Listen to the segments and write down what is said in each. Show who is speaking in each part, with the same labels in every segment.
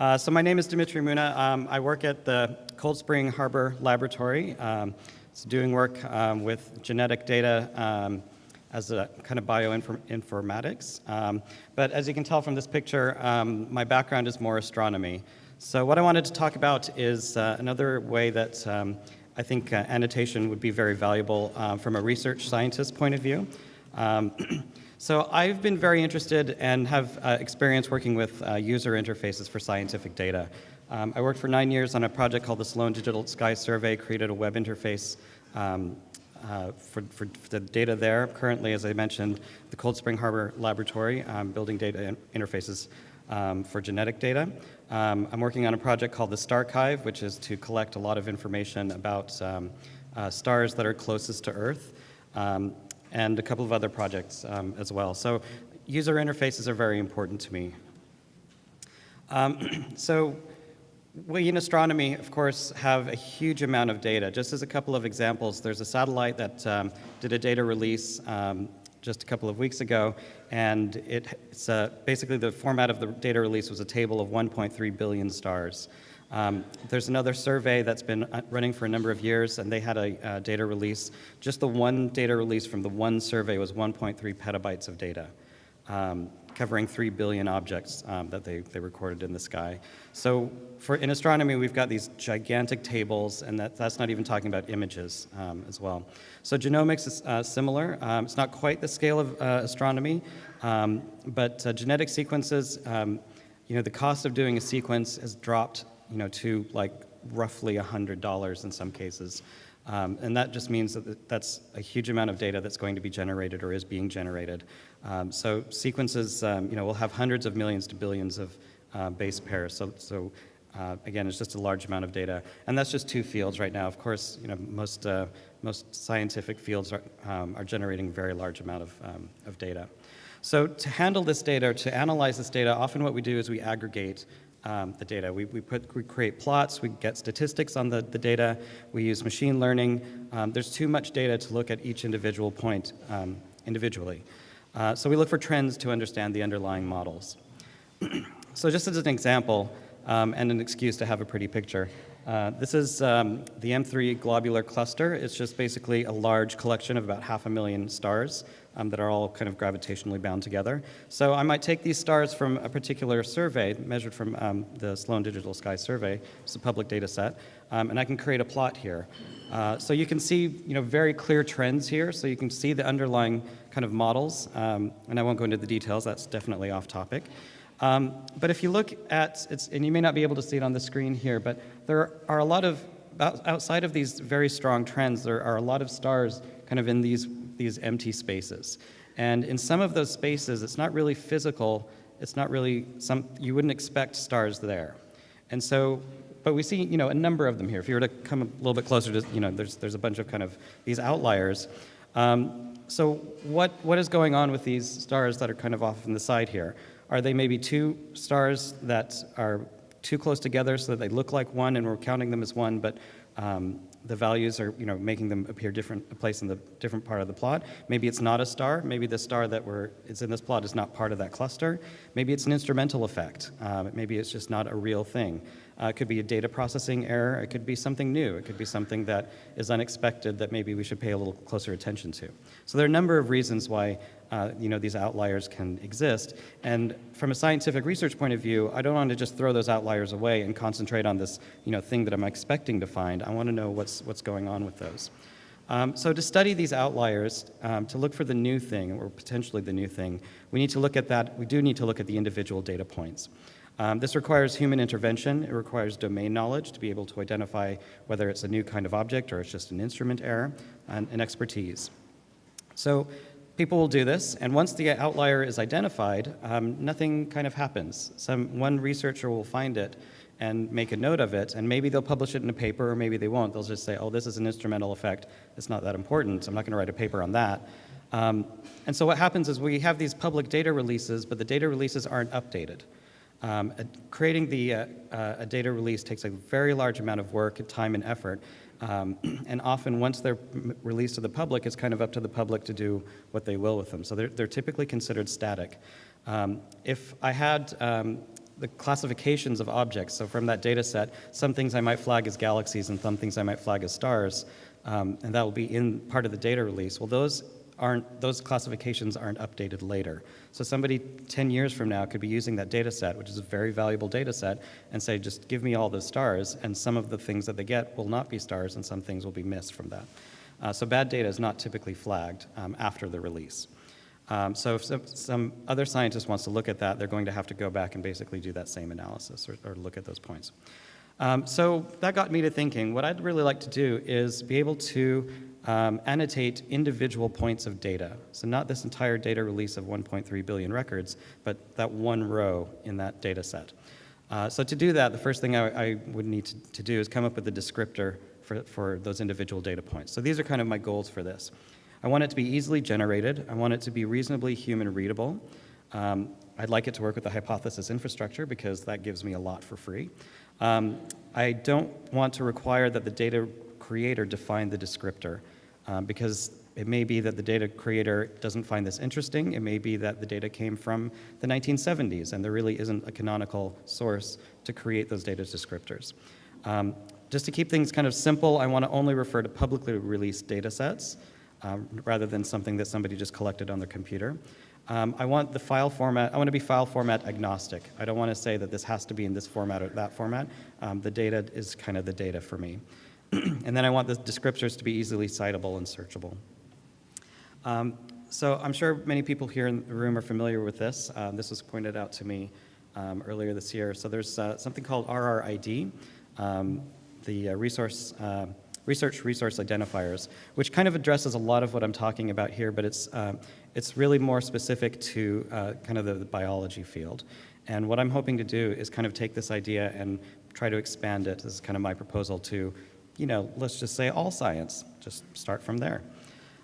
Speaker 1: Uh, so my name is Demitri Muna. Um, I work at the Cold Spring Harbor Laboratory. Um, it's doing work um, with genetic data um, as a kind of bioinformatics. Um, but as you can tell from this picture, um, my background is more astronomy. So what I wanted to talk about is uh, another way that I think uh, annotation would be very valuable uh, from a research scientist point of view. So I've been very interested and have uh, experience working with uh, user interfaces for scientific data. Um, I worked for nine years on a project called the Sloan Digital Sky Survey, created a web interface um, uh, for, for, the data there. Currently, as I mentioned, the Cold Spring Harbor Laboratory, um, building data in interfaces um, for genetic data. Um, I'm working on a project called the Starchive, which is to collect a lot of information about um, uh, stars that are closest to Earth. And a couple of other projects um, as well. So user interfaces are very important to me. Um, so we in astronomy, of course, have a huge amount of data. Just as a couple of examples, there's a satellite that um, did a data release um, just a couple of weeks ago, and it, it's uh, basically the format of the data release was a table of 1.3 billion stars. Um, there's another survey that's been uh, running for a number of years, and they had a uh, data release. Just the one data release from the one survey was 1.3 petabytes of data, um, covering 3 billion objects um, that they, they recorded in the sky. So for, in astronomy, we've got these gigantic tables, and that, that's not even talking about images um, as well. So genomics is uh, similar. Um, it's not quite the scale of uh, astronomy, um, but uh, genetic sequences, you know, the cost of doing a sequence has dropped you know, to like roughly $100 in some cases. Um, and that just means that that's a huge amount of data that's going to be generated or is being generated. Um, so sequences, um, you know, will have hundreds of millions to billions of uh, base pairs. So, so uh, again, it's just a large amount of data. And that's just two fields right now. Of course, you know, most, uh, most scientific fields are, um, are generating very large amount of, um, of data. So to handle this data, to analyze this data, often what we do is we aggregate um, the data. We, we, put, we create plots, we get statistics on the, the data, we use machine learning. Um, there's too much data to look at each individual point um, individually. Uh, so we look for trends to understand the underlying models. so just as an example, um, and an excuse to have a pretty picture, uh, this is um, the M3 globular cluster. It's just basically a large collection of about half a million stars um, that are all kind of gravitationally bound together. So I might take these stars from a particular survey, measured from um, the Sloan Digital Sky Survey, it's a public data set, um, and I can create a plot here. Uh, so you can see you know, very clear trends here, so you can see the underlying kind of models, um, and I won't go into the details, that's definitely off topic. Um, but if you look at, it's and you may not be able to see it on the screen here, but there are a lot of, outside of these very strong trends, there are a lot of stars kind of in these these empty spaces. And in some of those spaces, it's not really physical, it's not really some, you wouldn't expect stars there. And so, but we see, you know, a number of them here. If you were to come a little bit closer to, you know, there's, there's a bunch of kind of these outliers. Um, so what, what is going on with these stars that are kind of off on the side here? Are they maybe two stars that are too close together so that they look like one and we're counting them as one, but um, the values are, you know, making them appear different, a place in the different part of the plot. Maybe it's not a star. Maybe the star that we're, it's in this plot is not part of that cluster. Maybe it's an instrumental effect. Um, maybe it's just not a real thing. Uh, it could be a data processing error. It could be something new. It could be something that is unexpected that maybe we should pay a little closer attention to. So there are a number of reasons why uh, you know, these outliers can exist. And from a scientific research point of view, I don't want to just throw those outliers away and concentrate on this you know, thing that I'm expecting to find. I want to know what's, what's going on with those. Um, so to study these outliers, um, to look for the new thing, or potentially the new thing, we need to look at that, we do need to look at the individual data points. Um, this requires human intervention. It requires domain knowledge to be able to identify whether it's a new kind of object or it's just an instrument error, and, and expertise. So people will do this, and once the outlier is identified, um, nothing kind of happens. Some, one researcher will find it and make a note of it, and maybe they'll publish it in a paper, or maybe they won't. They'll just say, oh, this is an instrumental effect. It's not that important. I'm not going to write a paper on that. Um, and so what happens is we have these public data releases, but the data releases aren't updated. Um, creating the, uh, uh, a data release takes a very large amount of work, time, and effort. Um, and often once they're released to the public, it's kind of up to the public to do what they will with them. So they're, they're typically considered static. Um, if I had um, the classifications of objects. So from that data set, some things I might flag as galaxies and some things I might flag as stars, um, and that will be in part of the data release. Well, those aren't, those classifications aren't updated later. So somebody 10 years from now could be using that data set, which is a very valuable data set, and say, just give me all the stars, and some of the things that they get will not be stars, and some things will be missed from that. Uh, so bad data is not typically flagged um, after the release. Um, so if some, some, other scientist wants to look at that, they're going to have to go back and basically do that same analysis or, or look at those points. Um, so that got me to thinking, what I'd really like to do is be able to um, annotate individual points of data. So not this entire data release of 1.3 billion records, but that one row in that data set. Uh, so to do that, the first thing I, I would need to, to, do is come up with a descriptor for, for those individual data points. So these are kind of my goals for this. I want it to be easily generated. I want it to be reasonably human readable. Um, I'd like it to work with the hypothesis infrastructure because that gives me a lot for free. Um, I don't want to require that the data creator define the descriptor um, because it may be that the data creator doesn't find this interesting. It may be that the data came from the 1970s and there really isn't a canonical source to create those data descriptors. Um, just to keep things kind of simple, I want to only refer to publicly released data sets um, rather than something that somebody just collected on their computer. Um, I want the file format, I want to be file format agnostic. I don't want to say that this has to be in this format or that format. Um, the data is kind of the data for me. and then I want the descriptors to be easily citable and searchable. Um, so I'm sure many people here in the room are familiar with this. Um, this was pointed out to me um, earlier this year. So there's uh, something called RRID, um, the uh, resource uh, research resource identifiers, which kind of addresses a lot of what I'm talking about here, but it's, uh, it's really more specific to uh, kind of the, the, biology field. And what I'm hoping to do is kind of take this idea and try to expand it. This is kind of my proposal to, you know, let's just say all science. Just start from there.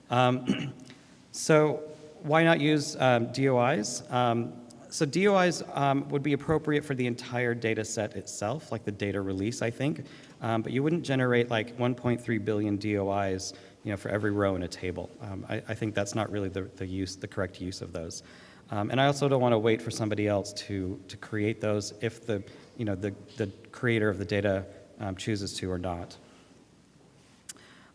Speaker 1: Um, so why not use um, DOIs? Um, so DOIs um, would be appropriate for the entire data set itself, like the data release, I think. Um, but you wouldn't generate like 1.3 billion DOIs you know, for every row in a table. I, I, think that's not really the, the, use, the correct use of those. Um, and I also don't want to wait for somebody else to, to create those if the, you know, the, the creator of the data um, chooses to or not.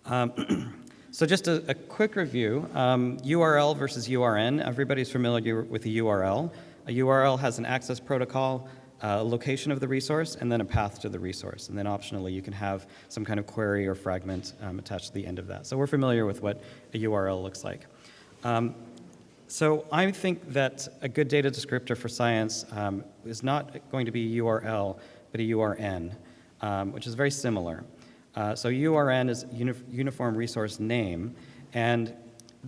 Speaker 1: Um, so just a, a, quick review, URL um, versus URN. Everybody's familiar with the URL. A URL has an access protocol a location of the resource, and then a path to the resource. And then optionally, you can have some kind of query or fragment um, attached to the end of that. So we're familiar with what a URL looks like. Um, so I think that a good data descriptor for science um, is not going to be a URL, but a URN, um, which is very similar. Uh, so URN is uni Uniform Resource Name, and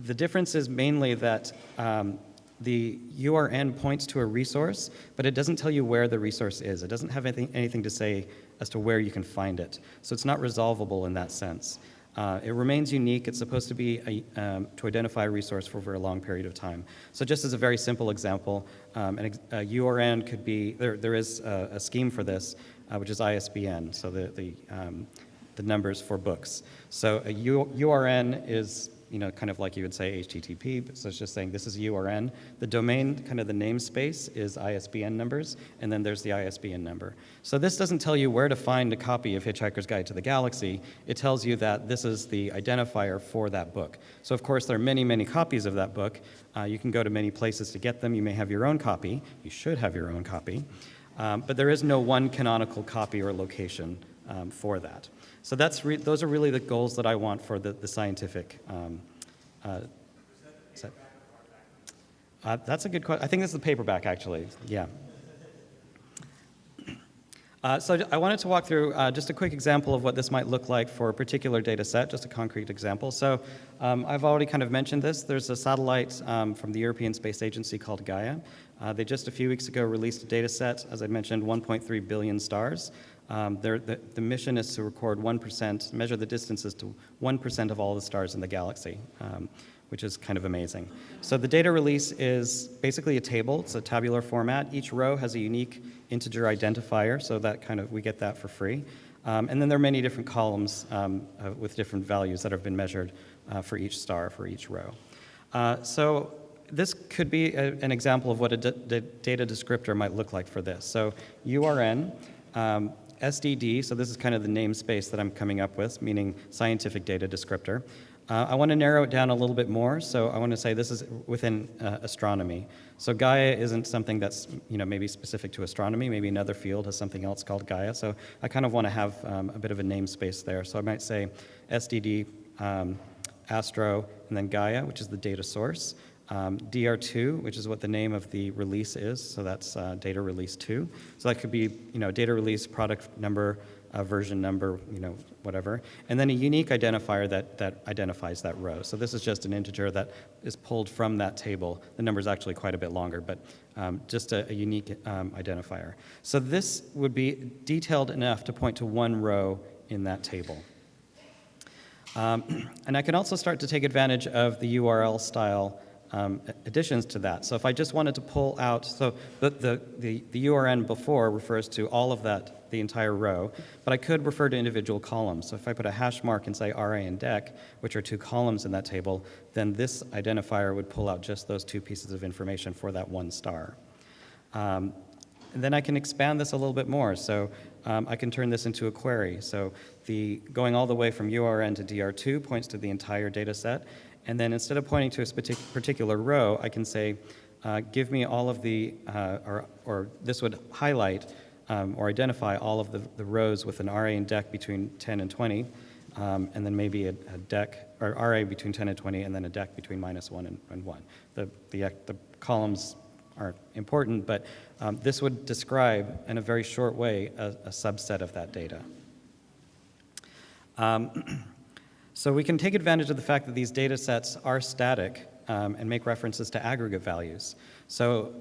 Speaker 1: the difference is mainly that um, the URN points to a resource, but it doesn't tell you where the resource is. It doesn't have anything, anything to say as to where you can find it. So it's not resolvable in that sense. Uh, it remains unique. It's supposed to be a, um, to identify a resource for over a long period of time. So just as a very simple example, um, an, a URN could be, there, there is a, a scheme for this, uh, which is ISBN, so the, the, um, the numbers for books. So a URN is you know, kind of like you would say HTTP, so it's just saying this is a URN. The domain, kind of the namespace, is ISBN numbers, and then there's the ISBN number. So this doesn't tell you where to find a copy of Hitchhiker's Guide to the Galaxy. It tells you that this is the identifier for that book. So of course, there are many, many copies of that book. Uh, you can go to many places to get them. You may have your own copy. You should have your own copy. Um, but there is no one canonical copy or location um, for that. So that's those are really the goals that I want for the, the scientific. Um, uh, that, uh, that's a good question. I think this is the paperback, actually. Yeah. Uh, so I wanted to walk through uh, just a quick example of what this might look like for a particular data set, just a concrete example. So um, I've already kind of mentioned this. There's a satellite um, from the European Space Agency called Gaia. Uh, they just a few weeks ago released a data set, as I mentioned, 1.3 billion stars. Um, the, the, mission is to record 1%, measure the distances to 1% of all the stars in the galaxy, um, which is kind of amazing. So the data release is basically a table. It's a tabular format. Each row has a unique integer identifier, so that kind of, we get that for free. Um, and then there are many different columns um, uh, with different values that have been measured uh, for each star, for each row. Uh, so this could be a, an example of what a data descriptor might look like for this. So URN, um, SDD, so this is kind of the namespace that I'm coming up with, meaning scientific data descriptor. Uh, I want to narrow it down a little bit more, so I want to say this is within uh, astronomy. So Gaia isn't something that's you know maybe specific to astronomy. Maybe another field has something else called Gaia. So I kind of want to have um, a bit of a namespace there. So I might say SDD, um, Astro, and then Gaia, which is the data source. Um, DR2, which is what the name of the release is, so that's uh, data release 2. So that could be, you know, data release, product number, uh, version number, you know, whatever. And then a unique identifier that, that identifies that row. So this is just an integer that is pulled from that table. The number is actually quite a bit longer, but um, just a, a unique um, identifier. So this would be detailed enough to point to one row in that table. Um, and I can also start to take advantage of the URL style um, additions to that. So if I just wanted to pull out, so the, the, the, the, URN before refers to all of that, the entire row, but I could refer to individual columns. So if I put a hash mark and say RA and DEC, which are two columns in that table, then this identifier would pull out just those two pieces of information for that one star. Um, and then I can expand this a little bit more. So um, I can turn this into a query. So the going all the way from URN to DR2 points to the entire data set, and then instead of pointing to a particular row, I can say, uh, give me all of the, uh, or, or this would highlight um, or identify all of the, the rows with an RA and DEC between 10 and 20, um, and then maybe a, a, DEC, or RA between 10 and 20, and then a DEC between minus 1 and, and 1. The, the, the columns aren't important, but um, this would describe, in a very short way, a, a subset of that data. So we can take advantage of the fact that these data sets are static um, and make references to aggregate values. So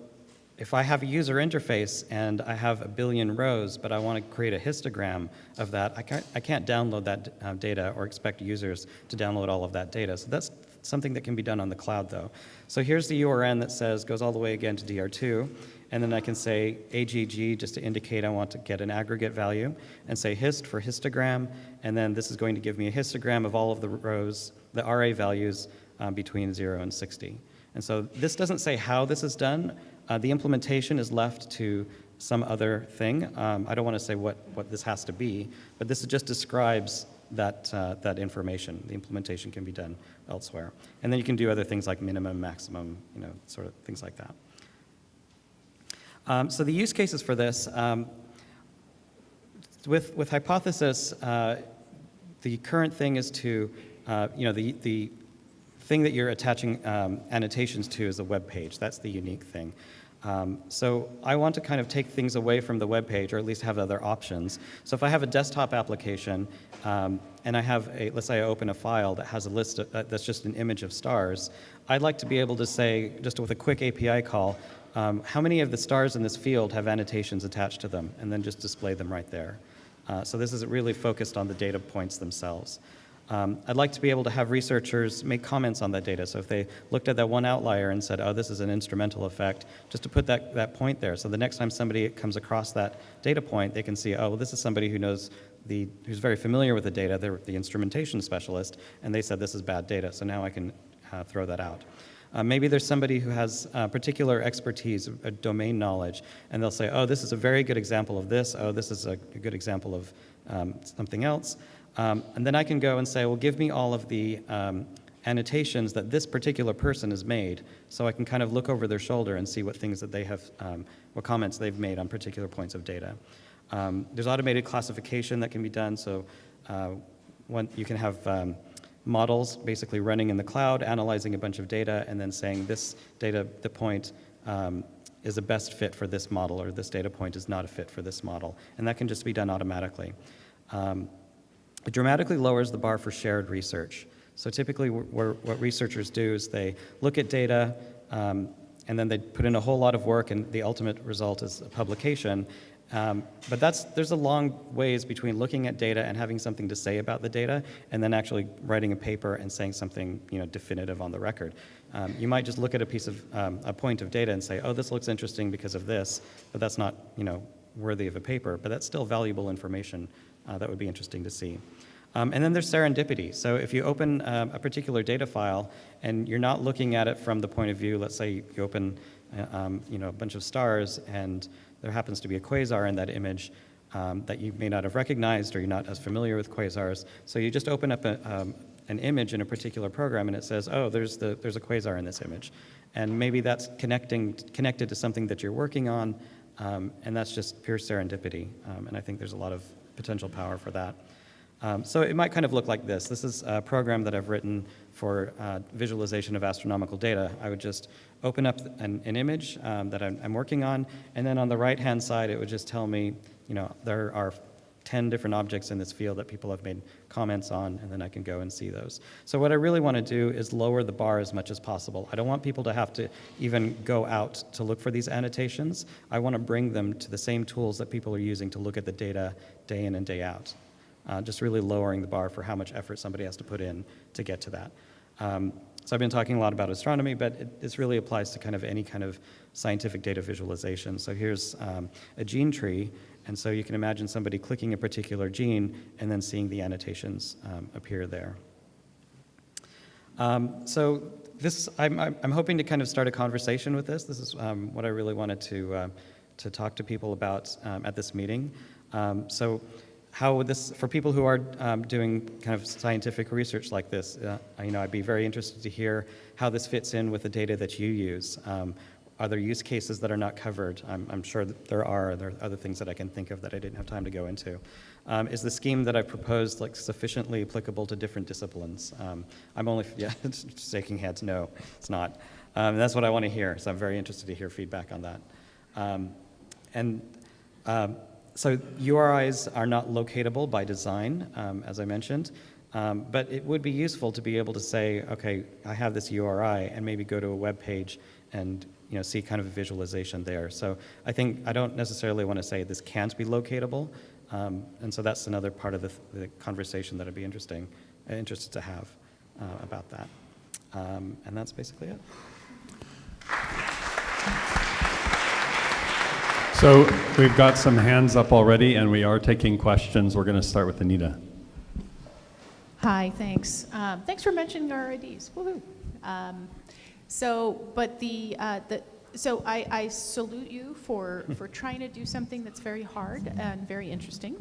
Speaker 1: if I have a user interface and I have a billion rows, but I want to create a histogram of that, I can't, I can't download that uh, data or expect users to download all of that data. So that's something that can be done on the cloud, though. So here's the URN that says, goes all the way again to DR2. And then I can say AGG just to indicate I want to get an aggregate value, and say hist for histogram, and then this is going to give me a histogram of all of the rows, the RA values um, between 0 and 60. And so this doesn't say how this is done. Uh, the implementation is left to some other thing. Um, I don't want to say what, what this has to be, but this just describes that, uh, that information. The implementation can be done elsewhere. And then you can do other things like minimum, maximum, you know, sort of things like that. Um, so the use cases for this, um, with, with Hypothesis, uh, the current thing is to, uh, you know, the, the thing that you're attaching um, annotations to is a web page. That's the unique thing. Um, so I want to kind of take things away from the web page, or at least have other options. So if I have a desktop application, um, and I have a, let's say I open a file that has a list of, uh, that's just an image of stars, I'd like to be able to say, just with a quick API call, um, how many of the stars in this field have annotations attached to them, and then just display them right there. Uh, so this is really focused on the data points themselves. Um, I'd like to be able to have researchers make comments on that data. So if they looked at that one outlier and said, oh, this is an instrumental effect, just to put that, that point there. So the next time somebody comes across that data point, they can see, oh, well, this is somebody who knows the, who's very familiar with the data. They're the instrumentation specialist, and they said this is bad data. So now I can uh, throw that out. Uh, maybe there's somebody who has uh, particular expertise, a domain knowledge, and they'll say, oh, this is a very good example of this. Oh, this is a, a good example of um, something else. Um, and then I can go and say, well, give me all of the um, annotations that this particular person has made, so I can kind of look over their shoulder and see what things that they have, um, what comments they've made on particular points of data. Um, there's automated classification that can be done, so uh, one, you can have um, models basically running in the cloud, analyzing a bunch of data, and then saying this data, the point, um, is a best fit for this model, or this data point is not a fit for this model. And that can just be done automatically. Um, it dramatically lowers the bar for shared research. So typically what researchers do is they look at data, um, and then they put in a whole lot of work, and the ultimate result is a publication. Um, but that's, there's a long ways between looking at data and having something to say about the data and then actually writing a paper and saying something you know, definitive on the record. Um, you might just look at a piece of, um, a point of data and say, oh, this looks interesting because of this, but that's not you know, worthy of a paper, but that's still valuable information uh, that would be interesting to see. Um, and then there's serendipity. So if you open um, a particular data file and you're not looking at it from the point of view, let's say you open uh, um, you know, a bunch of stars and there happens to be a quasar in that image um, that you may not have recognized or you're not as familiar with quasars. So you just open up a, um, an image in a particular program and it says, oh, there's, the, there's a quasar in this image. And maybe that's connecting, connected to something that you're working on, um, and that's just pure serendipity. Um, and I think there's a lot of potential power for that. Um, so it might kind of look like this. This is a program that I've written for uh, visualization of astronomical data. I would just open up an, an image um, that I'm, I'm, working on, and then on the right-hand side, it would just tell me, you know, there are 10 different objects in this field that people have made comments on, and then I can go and see those. So what I really want to do is lower the bar as much as possible. I don't want people to have to even go out to look for these annotations. I want to bring them to the same tools that people are using to look at the data day in and day out. Uh, just really lowering the bar for how much effort somebody has to put in to get to that. Um, so I've been talking a lot about astronomy, but it, this really applies to kind of any kind of scientific data visualization. So here's um, a gene tree, and so you can imagine somebody clicking a particular gene and then seeing the annotations um, appear there. Um, so this, I'm, I'm, hoping to kind of start a conversation with this. This is um, what I really wanted to, uh, to talk to people about um, at this meeting. Um, so how would this, for people who are um, doing kind of scientific research like this, uh, you know, I'd be very interested to hear how this fits in with the data that you use. Um, are there use cases that are not covered? I'm, I'm, sure there are. There are other things that I can think of that I didn't have time to go into. Um, is the scheme that I proposed like sufficiently applicable to different disciplines? Um, I'm only, yeah, shaking heads, no, it's not. Um, that's what I want to hear, so I'm very interested to hear feedback on that. Um, and um, so URIs are not locatable by design, um, as I mentioned. Um, but it would be useful to be able to say, okay, I have this URI, and maybe go to a web page and you know, see kind of a visualization there. So I think I don't necessarily want to say this can't be locatable, um, and so that's another part of the, the conversation that I'd be interesting, uh, interested to have uh, about that. Um, and that's basically it.
Speaker 2: So we've got some hands up already, and we are taking questions. We're going to start with Anita.
Speaker 3: Hi, thanks. Um, thanks for mentioning our IDs. Woohoo! Um, so, but the, uh, the so I, I, salute you for, for trying to do something that's very hard and very interesting.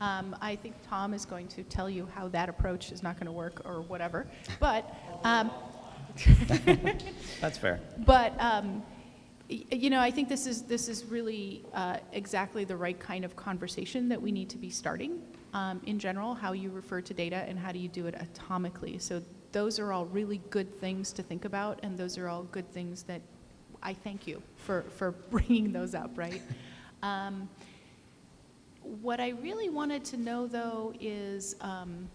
Speaker 3: Um, I think Tom is going to tell you how that approach is not going to work or whatever. But um,
Speaker 1: that's fair.
Speaker 3: But um, you know, I think this is this is really uh, exactly the right kind of conversation that we need to be starting. Um, in general, how you refer to data and how do you do it atomically. So those are all really good things to think about, and those are all good things that I thank you for, for bringing those up, right? Um, what I really wanted to know, though, is um,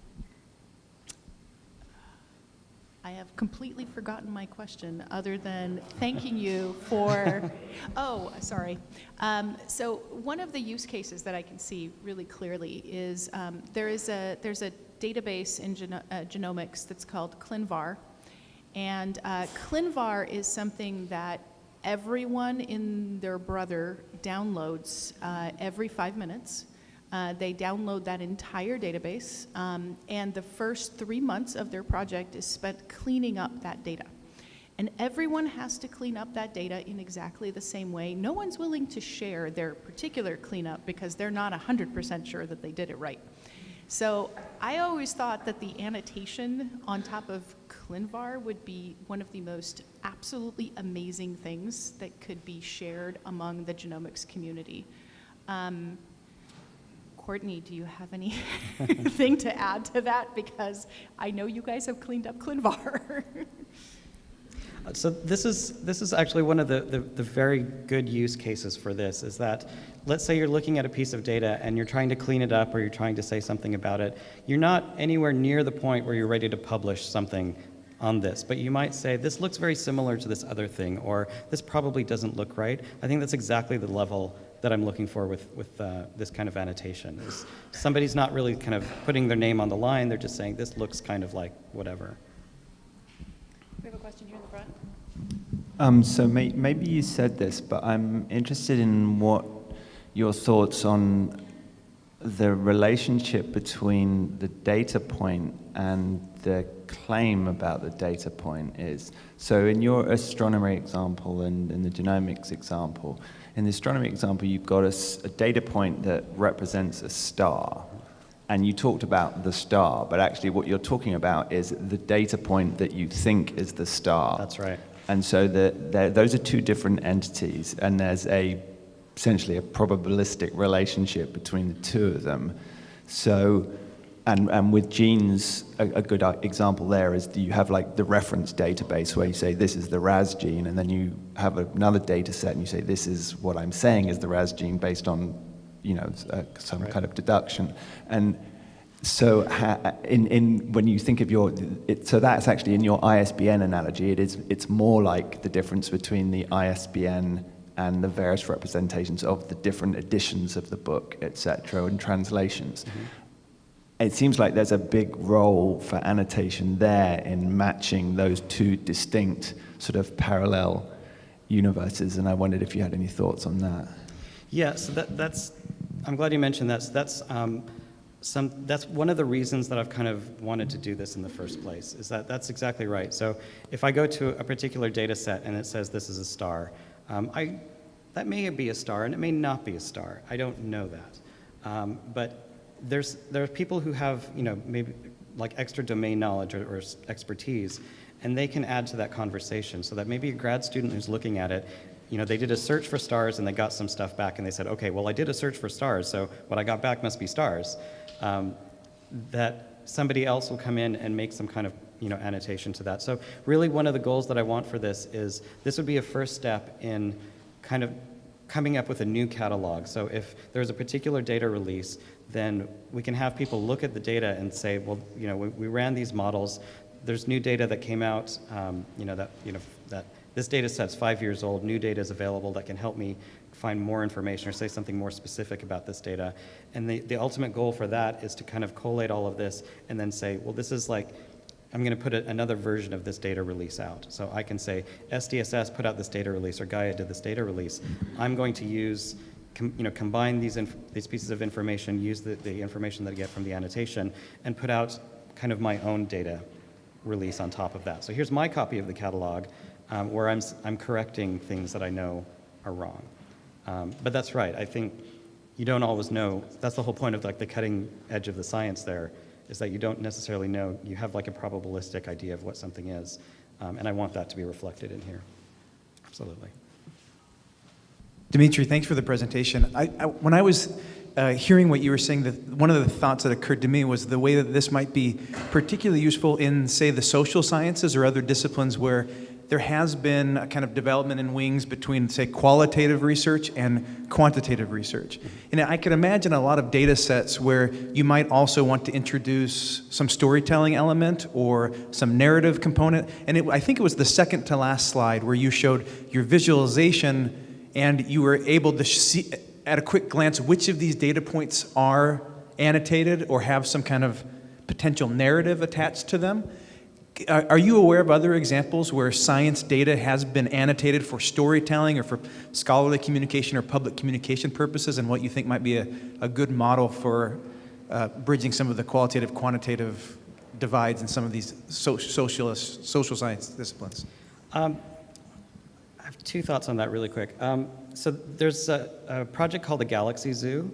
Speaker 3: I have completely forgotten my question other than thanking you for, oh, sorry. Um, so one of the use cases that I can see really clearly is um, there is a, there's a database in geno uh, genomics that's called ClinVar. And uh, ClinVar is something that everyone in their brother downloads uh, every five minutes. Uh, they download that entire database, um, and the first three months of their project is spent cleaning up that data. And everyone has to clean up that data in exactly the same way. No one's willing to share their particular cleanup because they're not 100% sure that they did it right. So I always thought that the annotation on top of ClinVar would be one of the most absolutely amazing things that could be shared among the genomics community. Um, Courtney, do you have anything to add to that? Because I know you guys have cleaned up ClinVar.
Speaker 1: Uh, so this is, this is actually one of the, the, the, very good use cases for this, is that let's say you're looking at a piece of data and you're trying to clean it up or you're trying to say something about it. You're not anywhere near the point where you're ready to publish something on this, but you might say, this looks very similar to this other thing, or this probably doesn't look right. I think that's exactly the level that I'm looking for with, with uh, this kind of annotation. Is somebody's not really kind of putting their name on the line, they're just saying, this looks kind of like whatever.
Speaker 3: We have a question here in the front.
Speaker 4: Um, so may, maybe you said this, but I'm interested in what your thoughts on the relationship between the data point and the claim about the data point is. So in your astronomy example and in the genomics example, in the astronomy example, you've got a data point that represents a star. And you talked about the star, but actually what you're talking about is the data point that you think is the star.
Speaker 1: That's right.
Speaker 4: And so the, the, those are two different entities, and there's a essentially a probabilistic relationship between the two of them. So, and, and with genes, a, a good uh, example there is you have like the reference database where you say this is the RAS gene, and then you have another data set and you say this is what I'm saying is the RAS gene based on, you know, uh, some
Speaker 1: Right.
Speaker 4: kind of deduction. And so, ha, in, in when you think of your, it, so that's actually in your ISBN analogy. It is, it's more like the difference between the ISBN and the various representations of the different editions of the book, etc., and translations. It seems like there's a big role for annotation there in matching those two distinct sort of parallel universes, and I wondered if you had any thoughts on that.
Speaker 1: Yeah, so that, that's, I'm glad you mentioned that. So that's, um, some, that's one of the reasons that I've kind of wanted to do this in the first place, is that that's exactly right. So if I go to a particular data set and it says this is a star, um, I, that may be a star and it may not be a star. I don't know that. Um, but there's, there are people who have, you know, maybe like extra domain knowledge or, or expertise, and they can add to that conversation so that maybe a grad student who's looking at it you know, they did a search for stars and they got some stuff back and they said, okay, well, I did a search for stars, so what I got back must be stars. Um, that somebody else will come in and make some kind of, you know, annotation to that. So really one of the goals that I want for this is this would be a first step in kind of coming up with a new catalog. So if there's a particular data release, then we can have people look at the data and say, well, you know, we, we ran these models. There's new data that came out, um, you know, that, you know, that this data set's five years old, new data is available that can help me find more information or say something more specific about this data. And the, the ultimate goal for that is to kind of collate all of this and then say, well, this is like, I'm going to put a, another version of this data release out. So I can say, SDSS put out this data release or Gaia did this data release. I'm going to use, com, you know, combine these, these pieces of information, use the, the information that I get from the annotation, and put out kind of my own data release on top of that. So here's my copy of the catalog um, where I'm, I'm correcting things that I know are wrong. Um, but that's right. I think you don't always know. That's the whole point of like the cutting edge of the science there, is that you don't necessarily know. You have like a probabilistic idea of what something is, um, and I want that to be reflected in here. Absolutely.
Speaker 5: Demitri, thanks for the presentation. I, I, when I was uh, hearing what you were saying, the, one of the thoughts that occurred to me was the way that this might be particularly useful in, say, the social sciences or other disciplines where there has been a kind of development in wings between, say, qualitative research and quantitative research. And I can imagine a lot of data sets where you might also want to introduce some storytelling element or some narrative component. And it, I think it was the second to last slide where you showed your visualization and you were able to see at a quick glance which of these data points are annotated or have some kind of potential narrative attached to them. Are are you aware of other examples where science data has been annotated for storytelling or for scholarly communication or public communication purposes, and what you think might be a, a good model for uh, bridging some of the qualitative quantitative divides in some of these so, socialist, social science disciplines?
Speaker 1: Um, have two thoughts on that really quick. Um, so there's a, a project called the Galaxy Zoo.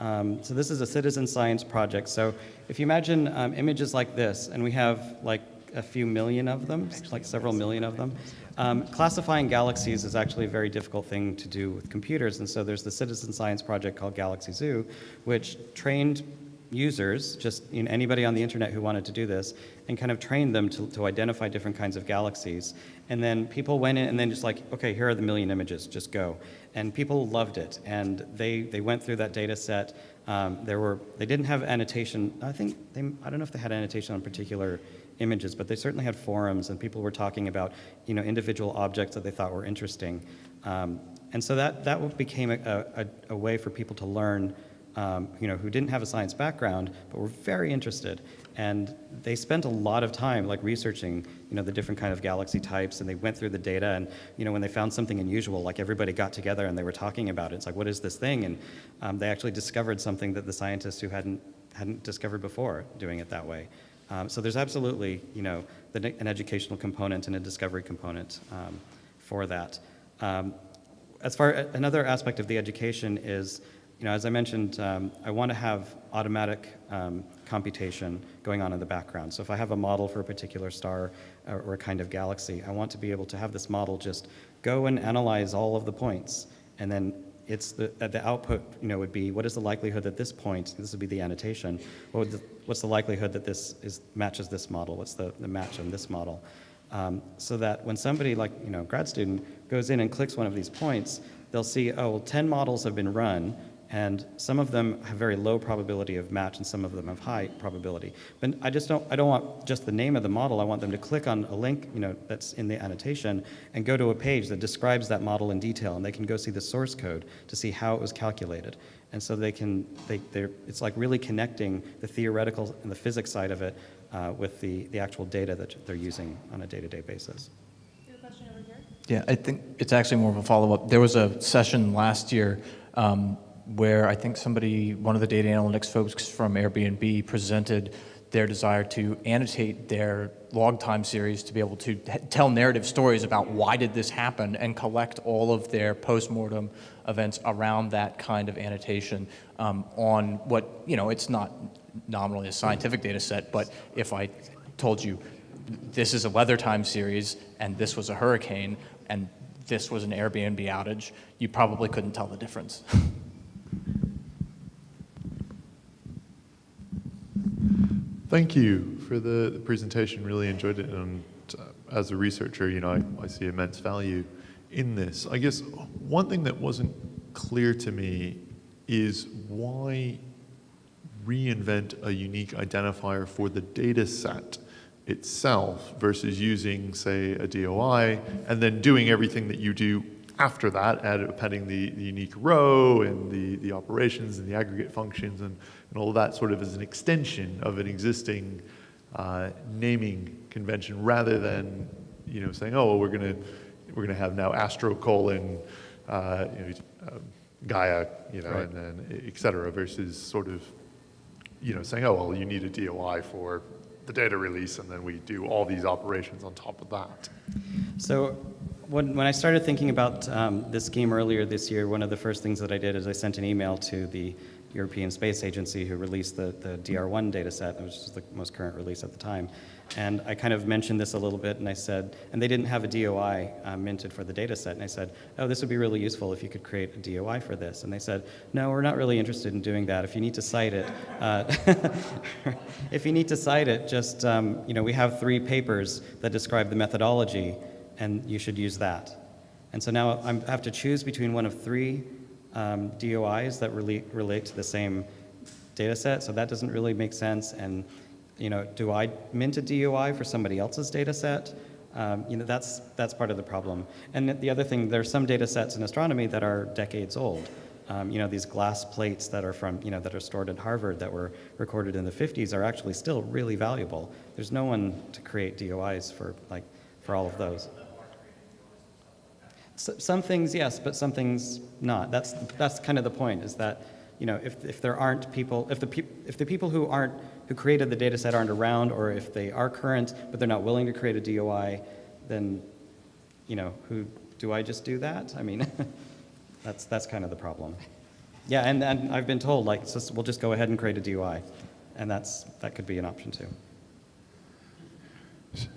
Speaker 1: Um, so this is a citizen science project. So if you imagine um, images like this, and we have like a few million of them, like several million of them, um, classifying galaxies is actually a very difficult thing to do with computers. And so there's the citizen science project called Galaxy Zoo, which trained users, just you know, anybody on the internet who wanted to do this, and kind of trained them to, to identify different kinds of galaxies. And then people went in and then just like, okay, here are the million images, just go. And people loved it. And they, they went through that data set. Um, there were, they didn't have annotation. I think, they, I don't know if they had annotation on particular images, but they certainly had forums and people were talking about, you know, individual objects that they thought were interesting. Um, and so that, that became a, a, a way for people to learn um, you know, who didn't have a science background, but were very interested. And they spent a lot of time like researching, you know, the different kind of galaxy types, and they went through the data. And you know, when they found something unusual, like everybody got together and they were talking about it. It's like, what is this thing? And um, they actually discovered something that the scientists who hadn't hadn't discovered before doing it that way. Um, so there's absolutely, you know, the, an educational component and a discovery component um, for that. Um, as far another aspect of the education is, you know, as I mentioned, um, I want to have automatic um, computation going on in the background. So if I have a model for a particular star or, or a kind of galaxy, I want to be able to have this model just go and analyze all of the points, and then it's the, uh, the output, you know, would be what is the likelihood that this point, this would be the annotation, what the, what's the likelihood that this is, matches this model? What's the, the match on this model? Um, so that when somebody like, you know, grad student goes in and clicks one of these points, they'll see, oh, well, 10 models have been run, and some of them have very low probability of match and some of them have high probability. But I just don't, I don't want just the name of the model, I want them to click on a link, you know, that's in the annotation and go to a page that describes that model in detail and they can go see the source code to see how it was calculated. And so they can, they, they're, it's like really connecting the theoretical and the physics side of it uh, with the, the actual data that they're using on a day-to-day basis.
Speaker 6: Yeah, I think it's actually more of a follow-up. There was a session last year um, where I think somebody, one of the data analytics folks from Airbnb presented their desire to annotate their log time series to be able to tell narrative stories about why did this happen and collect all of their postmortem events around that kind of annotation um, on what, you know, it's not nominally a scientific data set, but if I told you this is a weather time series and this was a hurricane and this was an Airbnb outage, you probably couldn't tell the difference.
Speaker 7: Thank you for the, the presentation. Really enjoyed it. And uh, as a researcher, you know, I, I see immense value in this. I guess one thing that wasn't clear to me is why reinvent a unique identifier for the data set itself versus using, say, a DOI and then doing everything that you do after that, add, appending the, the unique row and the, the operations and the aggregate functions and, and all that sort of as an extension of an existing uh, naming convention rather than you know saying, oh, well, we're gonna we're gonna have now Astro colon uh, you know, uh, Gaia, you know,
Speaker 6: Right.
Speaker 7: and then et cetera, versus sort of you know saying, oh, well, you need a DOI for the data release, and then we do all these operations on top of that.
Speaker 1: So when, when I started thinking about um, this scheme earlier this year, one of the first things that I did is I sent an email to the European Space Agency who released the, the DR1 data set, which was the most current release at the time. And I kind of mentioned this a little bit, and I said, and they didn't have a DOI uh, minted for the data set, and I said, oh, this would be really useful if you could create a DOI for this. And they said, no, we're not really interested in doing that. If you need to cite it, uh, if you need to cite it, just, um, you know, we have three papers that describe the methodology, and you should use that. And so now I'm- I have to choose between one of three um, DOIs that relate, relate to the same data set, so that doesn't really make sense. And, you know, do I mint a DOI for somebody else's data set? Um, you know, that's, that's part of the problem. And the other thing, there are some data sets in astronomy that are decades old. Um, you know, these glass plates that are from, you know, that are stored at Harvard that were recorded in the 50s are actually still really valuable. There's no one to create DOIs for, like, for all of those. S- Some things, yes, but some things not. That's, that's kind of the point, is that, you know, if, if there aren't people, if the, peop if the people who aren't, who created the data set aren't around, or if they are current, but they're not willing to create a DOI, then, you know, who, do I just do that? I mean, that's, that's kind of the problem. Yeah, and, and I've been told, like, so we'll just go ahead and create a DOI, and that's, that could be an option too.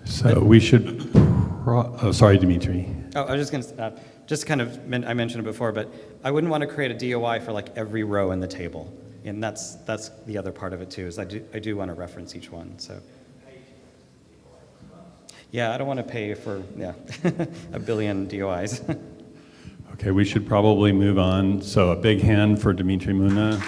Speaker 2: So we should, oh, sorry, Demitri.
Speaker 1: Oh, I was just going to, uh, just kind of, men- I mentioned it before, but I wouldn't want to create a DOI for like every row in the table. And that's, that's the other part of it too, is I do, I do want to reference each one, so. Yeah, I don't want to pay for, yeah, a billion DOIs.
Speaker 2: Okay, we should probably move on. So a big hand for Demitri Muna.